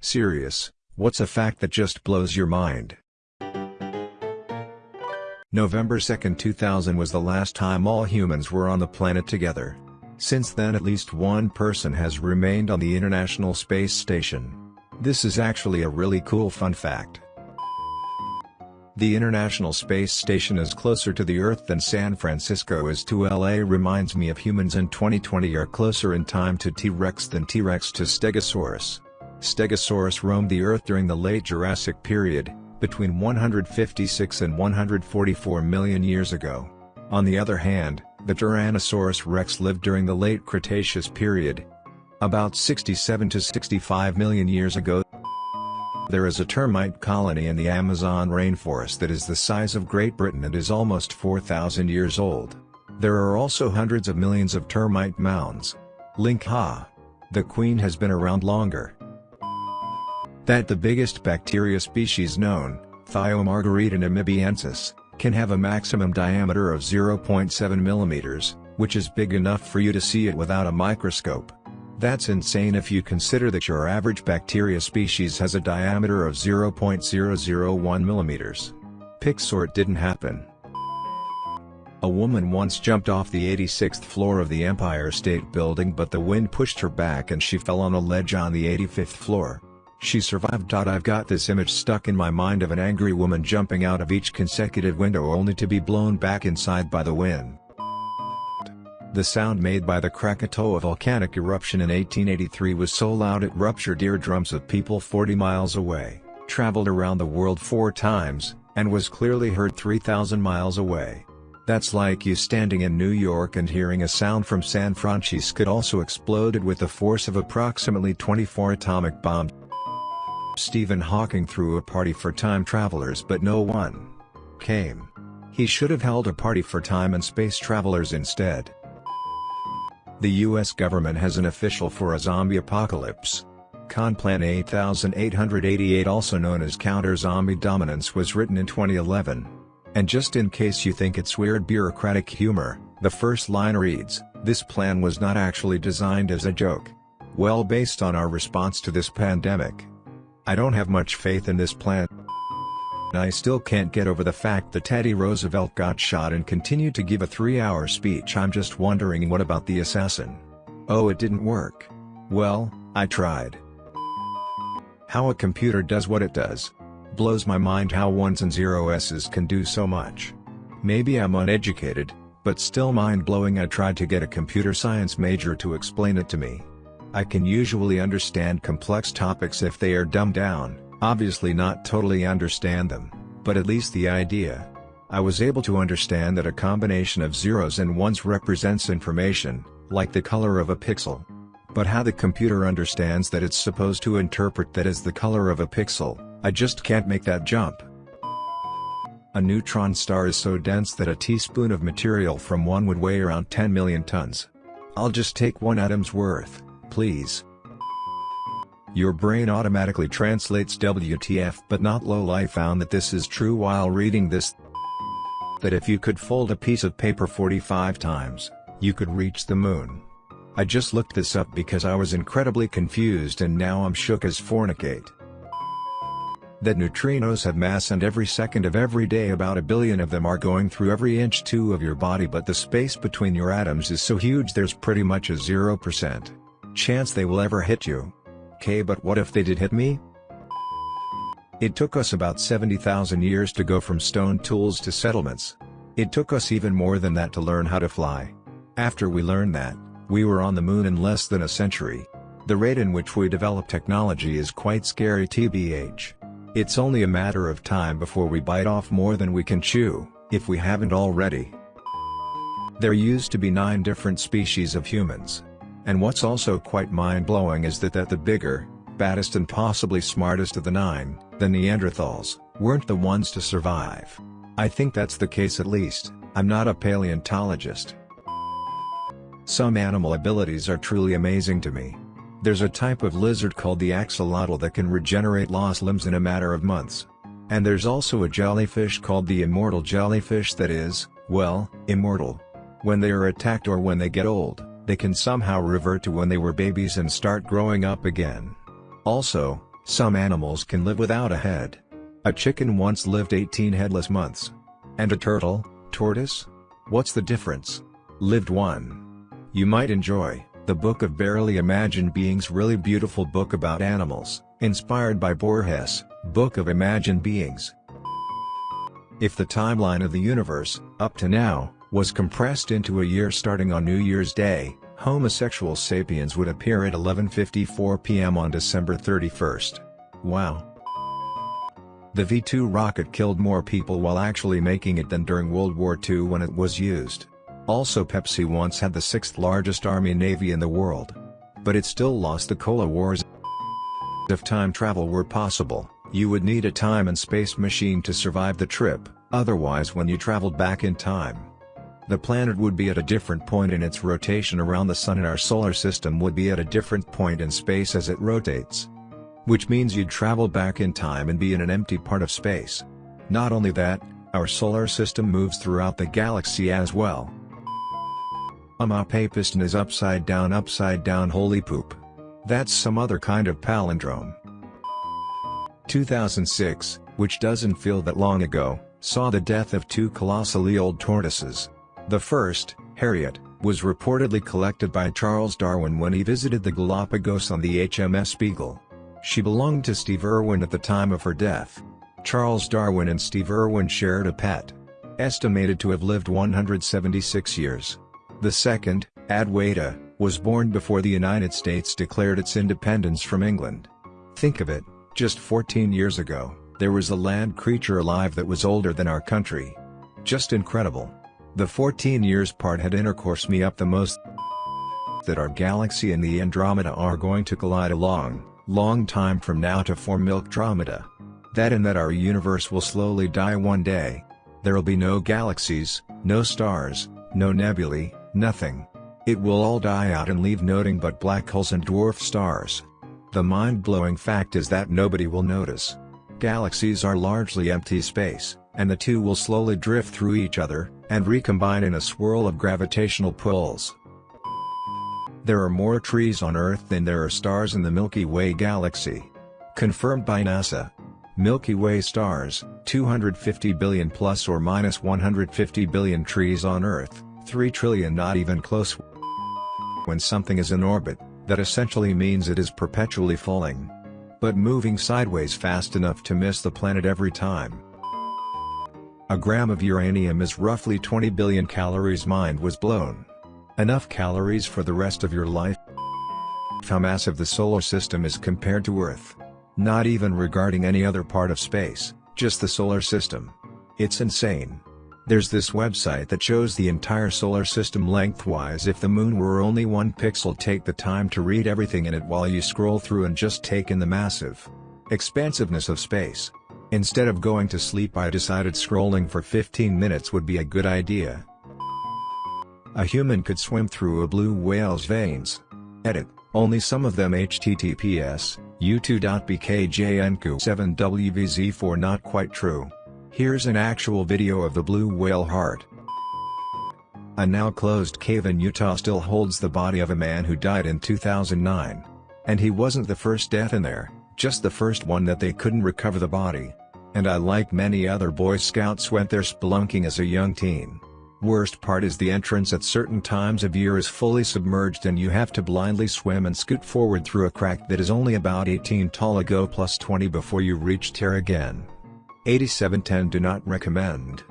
Serious, what's a fact that just blows your mind? November 2, 2000 was the last time all humans were on the planet together. Since then at least one person has remained on the International Space Station. This is actually a really cool fun fact. The International Space Station is closer to the Earth than San Francisco is to LA reminds me of humans in 2020 are closer in time to T-Rex than T-Rex to Stegosaurus. Stegosaurus roamed the Earth during the late Jurassic period, between 156 and 144 million years ago. On the other hand, the Tyrannosaurus rex lived during the late Cretaceous period, about 67 to 65 million years ago. There is a termite colony in the Amazon rainforest that is the size of Great Britain and is almost 4,000 years old. There are also hundreds of millions of termite mounds. Link Ha! The queen has been around longer. That the biggest bacteria species known, Thiomargarita namibiensis, can have a maximum diameter of 0.7 mm, which is big enough for you to see it without a microscope. That's insane if you consider that your average bacteria species has a diameter of 0.001 mm. Pixort didn't happen. A woman once jumped off the 86th floor of the Empire State Building but the wind pushed her back and she fell on a ledge on the 85th floor. She survived. I've got this image stuck in my mind of an angry woman jumping out of each consecutive window only to be blown back inside by the wind. The sound made by the Krakatoa volcanic eruption in 1883 was so loud it ruptured eardrums of people 40 miles away, traveled around the world four times, and was clearly heard 3,000 miles away. That's like you standing in New York and hearing a sound from San Francisco also exploded with the force of approximately 24 atomic bombs. Stephen Hawking threw a party for time travelers but no one came. He should have held a party for time and space travelers instead. The US government has an official for a zombie apocalypse. Conplan 8888 also known as Counter-Zombie Dominance was written in 2011. And just in case you think it's weird bureaucratic humor, the first line reads, this plan was not actually designed as a joke. Well based on our response to this pandemic. I don't have much faith in this plan. I still can't get over the fact that Teddy Roosevelt got shot and continued to give a three-hour speech I'm just wondering what about the assassin? Oh it didn't work. Well, I tried. How a computer does what it does. Blows my mind how ones and zero s's can do so much. Maybe I'm uneducated, but still mind-blowing I tried to get a computer science major to explain it to me. I can usually understand complex topics if they are dumbed down, Obviously not totally understand them, but at least the idea. I was able to understand that a combination of zeros and ones represents information, like the color of a pixel. But how the computer understands that it's supposed to interpret that as the color of a pixel, I just can't make that jump. A neutron star is so dense that a teaspoon of material from one would weigh around 10 million tons. I'll just take one atom's worth, please. Your brain automatically translates WTF but not LOL I found that this is true while reading this that if you could fold a piece of paper 45 times, you could reach the moon. I just looked this up because I was incredibly confused and now I'm shook as fornicate. That neutrinos have mass and every second of every day about a billion of them are going through every inch two of your body but the space between your atoms is so huge there's pretty much a 0% chance they will ever hit you. Okay but what if they did hit me? It took us about 70,000 years to go from stone tools to settlements. It took us even more than that to learn how to fly. After we learned that, we were on the moon in less than a century. The rate in which we develop technology is quite scary tbh. It's only a matter of time before we bite off more than we can chew, if we haven't already. There used to be nine different species of humans. And what's also quite mind-blowing is that that the bigger, baddest and possibly smartest of the nine, the Neanderthals, weren't the ones to survive. I think that's the case at least, I'm not a paleontologist. Some animal abilities are truly amazing to me. There's a type of lizard called the axolotl that can regenerate lost limbs in a matter of months. And there's also a jellyfish called the immortal jellyfish that is, well, immortal. When they are attacked or when they get old, they can somehow revert to when they were babies and start growing up again. Also, Some animals can live without a head. A chicken once lived 18 headless months. And a turtle, tortoise? What's the difference? Lived one. You might enjoy, the book of Barely Imagined Beings really beautiful book about animals, inspired by Borges, Book of Imagined Beings. If the timeline of the universe, up to now, was compressed into a year starting on New Year's Day, homosexual sapiens would appear at 11.54 p.m. on December 31st. Wow. The V-2 rocket killed more people while actually making it than during World War II when it was used. Also Pepsi once had the sixth largest army navy in the world. But it still lost the Cola Wars. If time travel were possible, you would need a time and space machine to survive the trip, otherwise when you traveled back in time, the planet would be at a different point in its rotation around the Sun and our solar system would be at a different point in space as it rotates. Which means you'd travel back in time and be in an empty part of space. Not only that, our solar system moves throughout the galaxy as well. Umapapiston is upside down upside down holy poop. That's some other kind of palindrome. 2006, which doesn't feel that long ago, saw the death of two colossally old tortoises. The first, Harriet, was reportedly collected by Charles Darwin when he visited the Galapagos on the HMS Beagle. She belonged to Steve Irwin at the time of her death. Charles Darwin and Steve Irwin shared a pet. Estimated to have lived 176 years. The second, Adwaita, was born before the United States declared its independence from England. Think of it, just 14 years ago, there was a land creature alive that was older than our country. Just incredible. The 14 years part had intercourse me up the most that our galaxy and the Andromeda are going to collide a long, long time from now to form Milkdromeda. That and that our universe will slowly die one day. There'll be no galaxies, no stars, no nebulae, nothing. It will all die out and leave nothing but black holes and dwarf stars. The mind-blowing fact is that nobody will notice. Galaxies are largely empty space, and the two will slowly drift through each other, and recombine in a swirl of gravitational pulls. There are more trees on Earth than there are stars in the Milky Way galaxy. Confirmed by NASA. Milky Way stars, 250 billion plus or minus 150 billion trees on Earth, 3 trillion not even close. When something is in orbit, that essentially means it is perpetually falling. But moving sideways fast enough to miss the planet every time. A gram of uranium is roughly 20 billion calories mind was blown. Enough calories for the rest of your life? How massive the solar system is compared to Earth. Not even regarding any other part of space, just the solar system. It's insane. There's this website that shows the entire solar system lengthwise if the moon were only one pixel take the time to read everything in it while you scroll through and just take in the massive expansiveness of space. Instead of going to sleep I decided scrolling for 15 minutes would be a good idea. A human could swim through a blue whale's veins. Edit, only some of them https, u2.bkjnku7wvz4 not quite true. Here's an actual video of the blue whale heart. A now closed cave in Utah still holds the body of a man who died in 2009. And he wasn't the first death in there, just the first one that they couldn't recover the body. And I like many other Boy Scouts went there spelunking as a young teen. Worst part is the entrance at certain times of year is fully submerged and you have to blindly swim and scoot forward through a crack that is only about 18 tall go plus 20 before you reach tear again. 8710 do not recommend.